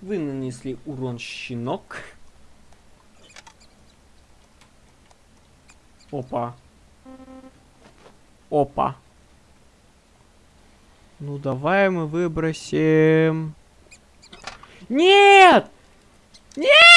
Вы нанесли урон щенок. Опа. Опа. Ну давай мы выбросим. Нет! Нет!